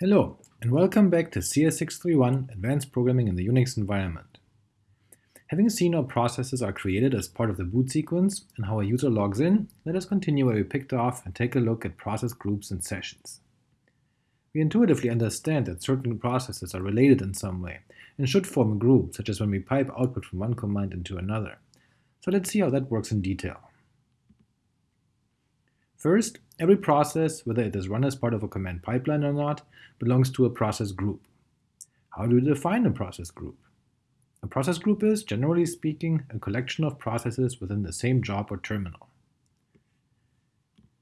Hello, and welcome back to CS631 Advanced Programming in the Unix Environment. Having seen how processes are created as part of the boot sequence and how a user logs in, let us continue where we picked off and take a look at process groups and sessions. We intuitively understand that certain processes are related in some way and should form a group, such as when we pipe output from one command into another. So let's see how that works in detail. First, every process, whether it is run as part of a command pipeline or not, belongs to a process group. How do we define a process group? A process group is, generally speaking, a collection of processes within the same job or terminal.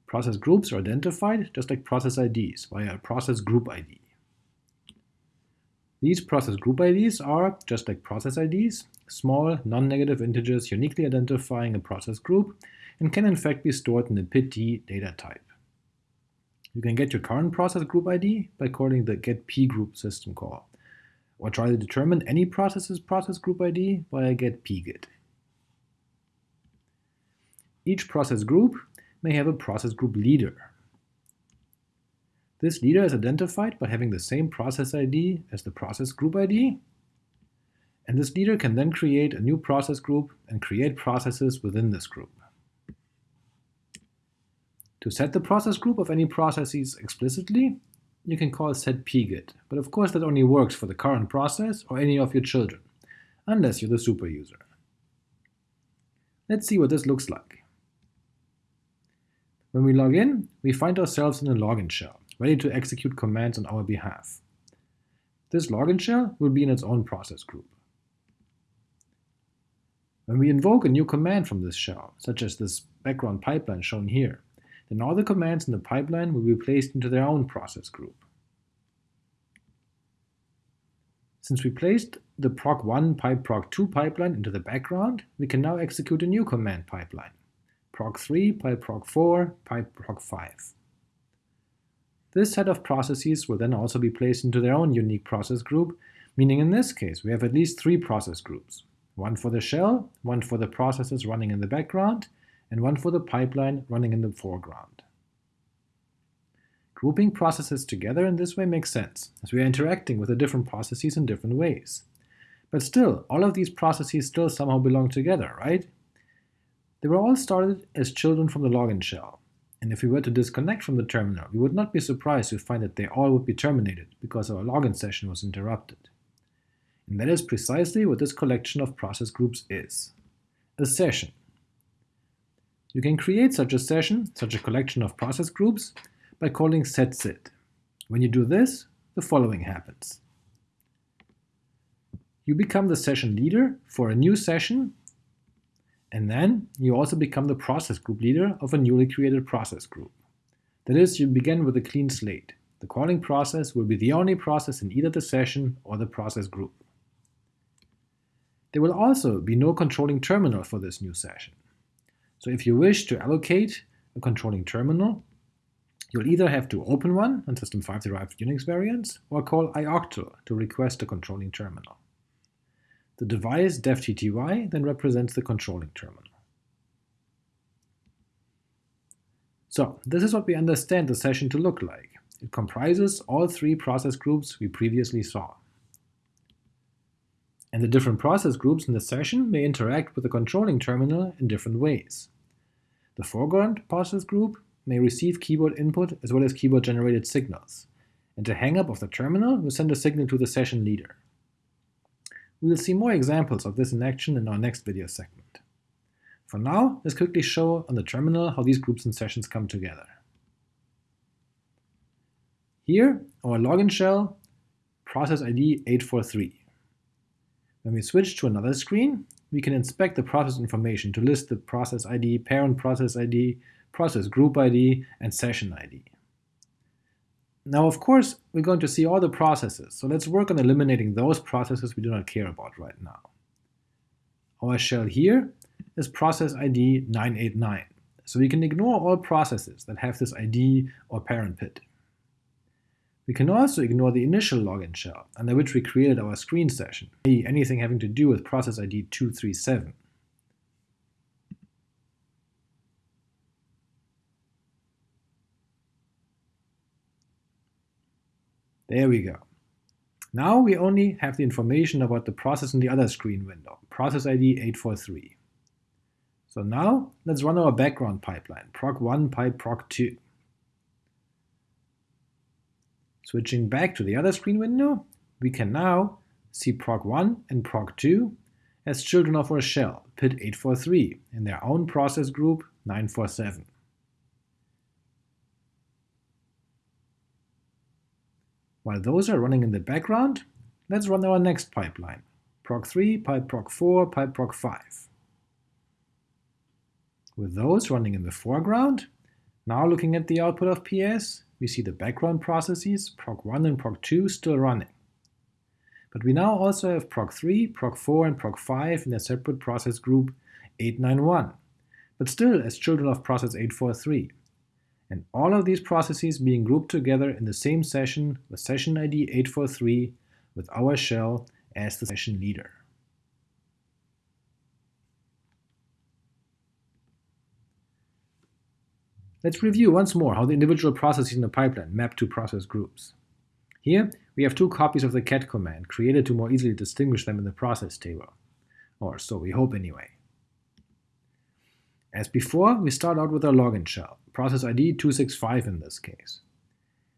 Process groups are identified just like process IDs via a process group ID. These process group IDs are, just like process IDs, small, non-negative integers uniquely identifying a process group and can in fact be stored in the PID data type. You can get your current process group ID by calling the getpgrp system call, or try to determine any process's process group ID via getpgid. Each process group may have a process group leader. This leader is identified by having the same process ID as the process group ID, and this leader can then create a new process group and create processes within this group. To set the process group of any processes explicitly, you can call setpgid, but of course that only works for the current process or any of your children, unless you're the super user. Let's see what this looks like. When we log in, we find ourselves in a login shell, ready to execute commands on our behalf. This login shell will be in its own process group. When we invoke a new command from this shell, such as this background pipeline shown here, then all the commands in the pipeline will be placed into their own process group. Since we placed the proc1 pipe proc2 pipeline into the background, we can now execute a new command pipeline, proc3 pipe proc4 pipe proc5. This set of processes will then also be placed into their own unique process group, meaning in this case we have at least three process groups, one for the shell, one for the processes running in the background, and one for the pipeline running in the foreground. Grouping processes together in this way makes sense, as we are interacting with the different processes in different ways. But still, all of these processes still somehow belong together, right? They were all started as children from the login shell, and if we were to disconnect from the terminal, we would not be surprised to find that they all would be terminated because our login session was interrupted. And that is precisely what this collection of process groups is. A session, you can create such a session, such a collection of process groups, by calling setsid. When you do this, the following happens. You become the session leader for a new session, and then you also become the process group leader of a newly created process group. That is, you begin with a clean slate. The calling process will be the only process in either the session or the process group. There will also be no controlling terminal for this new session. So if you wish to allocate a controlling terminal, you'll either have to open one on System 5 derived Unix variants, or call ioctl to request a controlling terminal. The device devtty then represents the controlling terminal. So this is what we understand the session to look like. It comprises all three process groups we previously saw. And the different process groups in the session may interact with the controlling terminal in different ways. The foreground process group may receive keyboard input as well as keyboard-generated signals, and the hangup of the terminal will send a signal to the session leader. We will see more examples of this in action in our next video segment. For now, let's quickly show on the terminal how these groups and sessions come together. Here, our login shell, process ID 843. When we switch to another screen, we can inspect the process information to list the process ID, parent process ID, process group ID, and session ID. Now, of course, we're going to see all the processes, so let's work on eliminating those processes we do not care about right now. Our shell here is process ID 989, so we can ignore all processes that have this ID or parent PID. We can also ignore the initial login shell, under which we created our screen session, anything having to do with process ID 237. There we go. Now we only have the information about the process in the other screen window, process ID 843. So now let's run our background pipeline, proc1 pipe proc2. Switching back to the other screen window, we can now see proc1 and proc2 as children of our shell, PID 843, in their own process group 947. While those are running in the background, let's run our next pipeline, proc3, pipe proc4, pipe proc5. With those running in the foreground, now looking at the output of PS, we see the background processes, proc1 and proc2, still running. But we now also have proc3, proc4, and proc5 in a separate process group 891, but still as children of process 843 and all of these processes being grouped together in the same session with session ID 843 with our shell as the session leader. Let's review once more how the individual processes in the pipeline map to process groups. Here, we have two copies of the cat command, created to more easily distinguish them in the process table. Or so we hope anyway. As before, we start out with our login shell, process ID 265 in this case.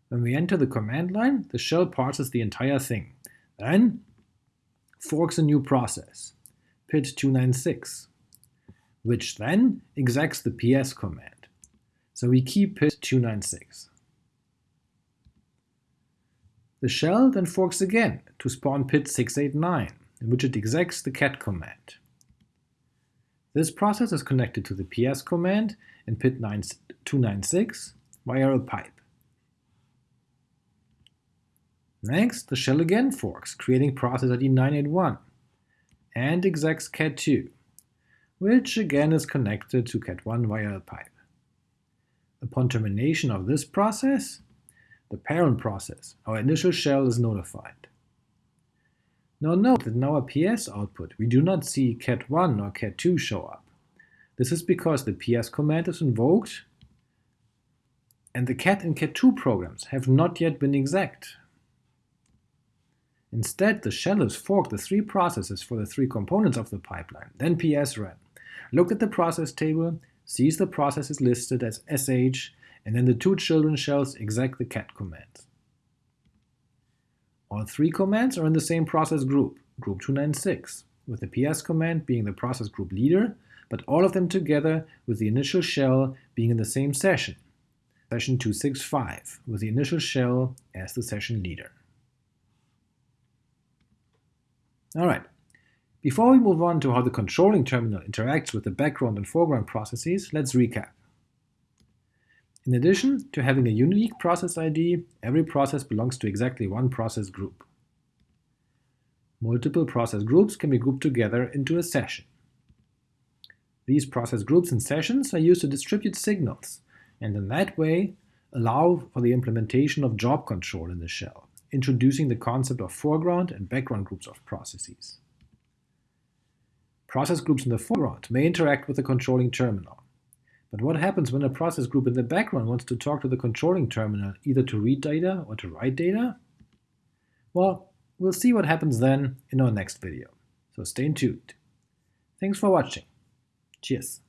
When we enter the command line, the shell parses the entire thing, then forks a new process, PID296, which then execs the ps command. So we keep PID296. The shell then forks again to spawn PID 689, in which it execs the cat command. This process is connected to the ps command in PID 296 via a pipe. Next, the shell again forks, creating process ID 981, and execs cat2, which again is connected to cat1 via a pipe. Upon termination of this process, the parent process, our initial shell, is notified. Now note that in our PS output we do not see cat1 or cat2 show up. This is because the ps command is invoked and the cat and cat2 programs have not yet been exec. Instead, the shell has forked the three processes for the three components of the pipeline, then ps ran, looked at the process table, sees the process is listed as sh, and then the two children shells exec the cat command. All three commands are in the same process group, group 296, with the ps command being the process group leader, but all of them together with the initial shell being in the same session, session 265, with the initial shell as the session leader. Alright, before we move on to how the controlling terminal interacts with the background and foreground processes, let's recap. In addition to having a unique process ID, every process belongs to exactly one process group. Multiple process groups can be grouped together into a session. These process groups and sessions are used to distribute signals, and in that way allow for the implementation of job control in the shell, introducing the concept of foreground and background groups of processes. Process groups in the foreground may interact with the controlling terminal, but what happens when a process group in the background wants to talk to the controlling terminal, either to read data or to write data? Well, we'll see what happens then in our next video, so stay tuned. Thanks for watching. Cheers.